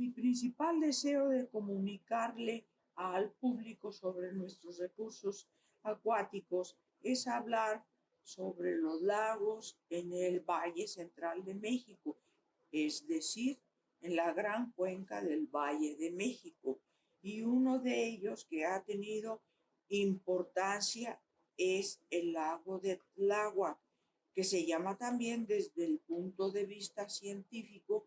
mi principal deseo de comunicarle al público sobre nuestros recursos acuáticos es hablar sobre los lagos en el Valle Central de México, es decir, en la gran cuenca del Valle de México. Y uno de ellos que ha tenido importancia es el lago de Tláhuac, que se llama también desde el punto de vista científico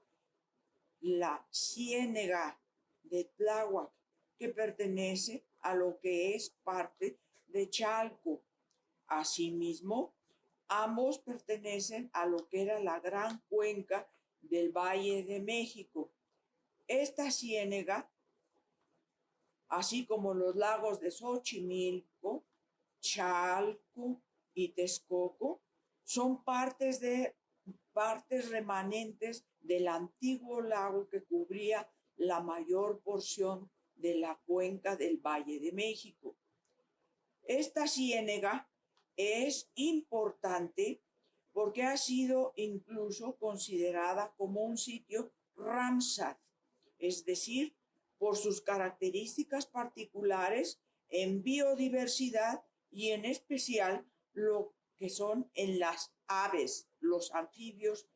la ciénega de Tláhuac, que pertenece a lo que es parte de Chalco. Asimismo, ambos pertenecen a lo que era la gran cuenca del Valle de México. Esta ciénega, así como los lagos de Xochimilco, Chalco y Texcoco, son partes de partes remanentes del antiguo lago que cubría la mayor porción de la cuenca del Valle de México. Esta ciénega es importante porque ha sido incluso considerada como un sitio Ramsar, es decir, por sus características particulares en biodiversidad y en especial lo que son en las aves, los anfibios,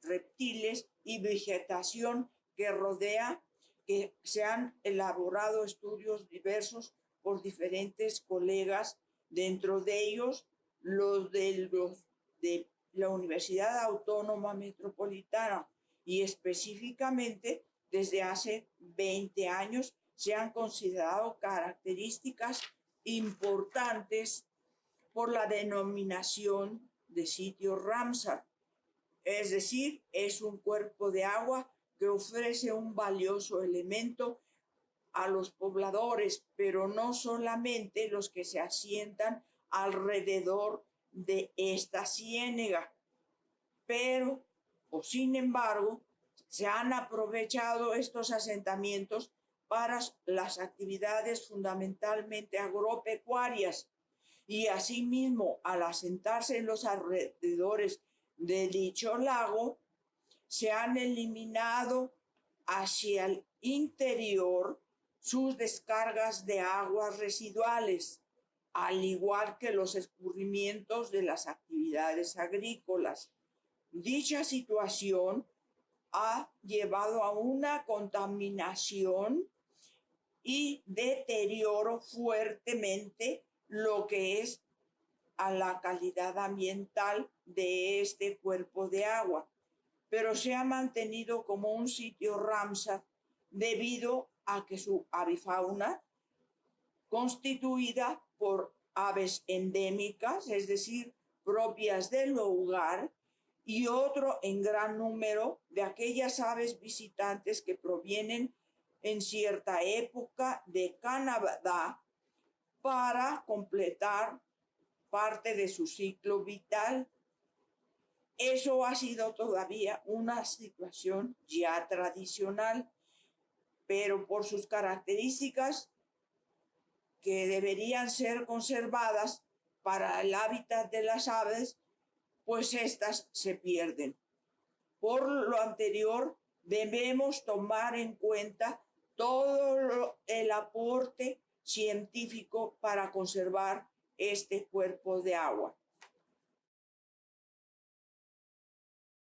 reptiles y vegetación que rodea, que se han elaborado estudios diversos por diferentes colegas, dentro de ellos los de, los de la Universidad Autónoma Metropolitana. Y específicamente desde hace 20 años se han considerado características importantes por la denominación de sitio Ramsar. Es decir, es un cuerpo de agua que ofrece un valioso elemento a los pobladores, pero no solamente los que se asientan alrededor de esta ciénega. Pero, o sin embargo, se han aprovechado estos asentamientos para las actividades fundamentalmente agropecuarias y asimismo al asentarse en los alrededores de dicho lago, se han eliminado hacia el interior sus descargas de aguas residuales, al igual que los escurrimientos de las actividades agrícolas. Dicha situación ha llevado a una contaminación y deterioro fuertemente lo que es a la calidad ambiental de este cuerpo de agua, pero se ha mantenido como un sitio Ramsar debido a que su avifauna, constituida por aves endémicas, es decir, propias del lugar, y otro en gran número de aquellas aves visitantes que provienen en cierta época de Canadá para completar parte de su ciclo vital. Eso ha sido todavía una situación ya tradicional, pero por sus características que deberían ser conservadas para el hábitat de las aves, pues estas se pierden. Por lo anterior, debemos tomar en cuenta todo el aporte científico para conservar este cuerpo de agua.